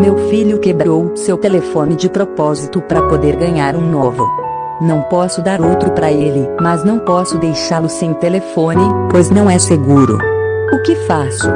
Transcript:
Meu filho quebrou seu telefone de propósito para poder ganhar um novo. Não posso dar outro para ele, mas não posso deixá-lo sem telefone, pois não é seguro. O que faço?